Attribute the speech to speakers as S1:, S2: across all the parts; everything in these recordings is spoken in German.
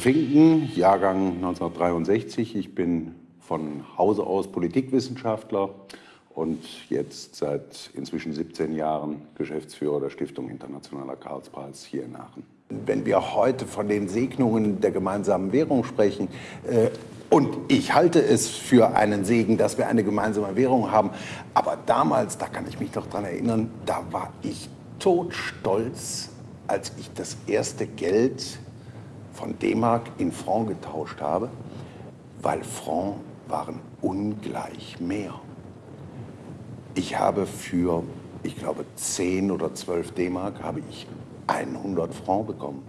S1: Finken, Jahrgang 1963. Ich bin von Hause aus Politikwissenschaftler und jetzt seit inzwischen 17 Jahren Geschäftsführer der Stiftung Internationaler Karlspreis hier in Aachen. Wenn wir heute von den Segnungen der gemeinsamen Währung sprechen, äh, und ich halte es für einen Segen, dass wir eine gemeinsame Währung haben, aber damals, da kann ich mich noch dran erinnern, da war ich todstolz, als ich das erste Geld von D-Mark in Franc getauscht habe, weil Franc waren ungleich mehr. Ich habe für, ich glaube, 10 oder 12 D-Mark habe ich 100 Franc bekommen.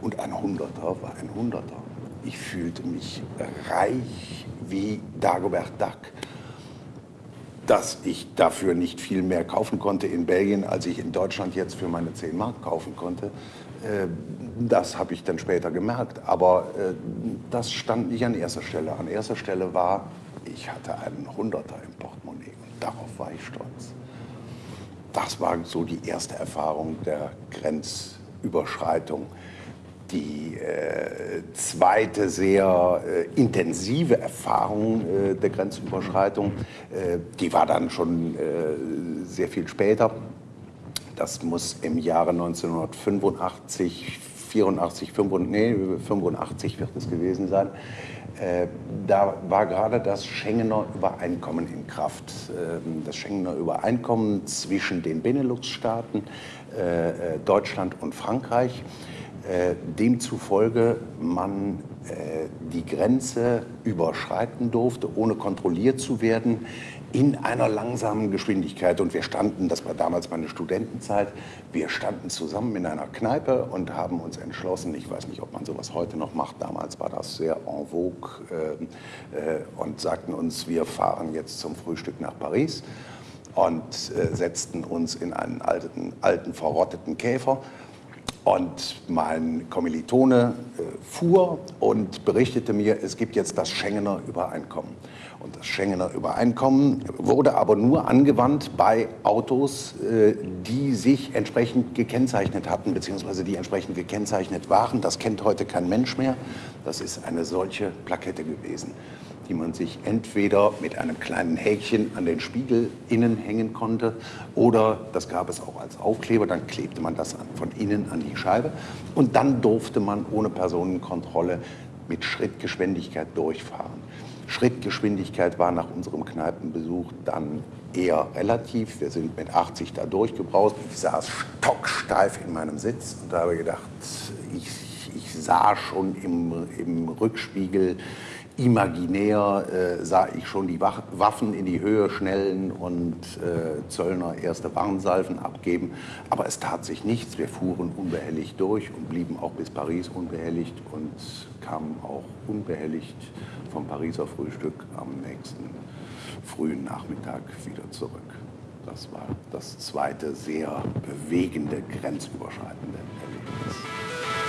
S1: Und ein Hunderter war ein Hunderter. Ich fühlte mich reich wie Dagobert Duck. Dass ich dafür nicht viel mehr kaufen konnte in Belgien, als ich in Deutschland jetzt für meine 10 Mark kaufen konnte, äh, das habe ich dann später gemerkt. Aber äh, das stand nicht an erster Stelle. An erster Stelle war, ich hatte einen Hunderter im Portemonnaie und darauf war ich stolz. Das war so die erste Erfahrung der Grenzüberschreitung. Die äh, zweite sehr äh, intensive Erfahrung äh, der Grenzüberschreitung, äh, die war dann schon sehr viel später. Das muss im Jahre 1985, 84, 85, nee, 85 wird es gewesen sein. Äh, da war gerade das Schengener Übereinkommen in Kraft. Ähm, das Schengener Übereinkommen zwischen den Benelux-Staaten, äh, äh, Deutschland und Frankreich. Demzufolge man die Grenze überschreiten durfte, ohne kontrolliert zu werden, in einer langsamen Geschwindigkeit. Und wir standen, das war damals meine Studentenzeit, wir standen zusammen in einer Kneipe und haben uns entschlossen, ich weiß nicht, ob man sowas heute noch macht, damals war das sehr en vogue, äh, äh, und sagten uns, wir fahren jetzt zum Frühstück nach Paris und äh, setzten uns in einen alten, alten verrotteten Käfer und mein Kommilitone äh, fuhr und berichtete mir, es gibt jetzt das Schengener Übereinkommen. Und das Schengener Übereinkommen wurde aber nur angewandt bei Autos, äh, die sich entsprechend gekennzeichnet hatten, beziehungsweise die entsprechend gekennzeichnet waren. Das kennt heute kein Mensch mehr. Das ist eine solche Plakette gewesen die man sich entweder mit einem kleinen Häkchen an den Spiegel innen hängen konnte oder, das gab es auch als Aufkleber, dann klebte man das von innen an die Scheibe und dann durfte man ohne Personenkontrolle mit Schrittgeschwindigkeit durchfahren. Schrittgeschwindigkeit war nach unserem Kneipenbesuch dann eher relativ. Wir sind mit 80 da durchgebraust. Ich saß stocksteif in meinem Sitz und habe gedacht, ich, ich sah schon im, im Rückspiegel, imaginär äh, sah ich schon die Waffen in die Höhe schnellen und äh, Zöllner erste Warnsalven abgeben. Aber es tat sich nichts. Wir fuhren unbehelligt durch und blieben auch bis Paris unbehelligt und kamen auch unbehelligt vom Pariser Frühstück am nächsten frühen Nachmittag wieder zurück. Das war das zweite sehr bewegende, grenzüberschreitende Erlebnis.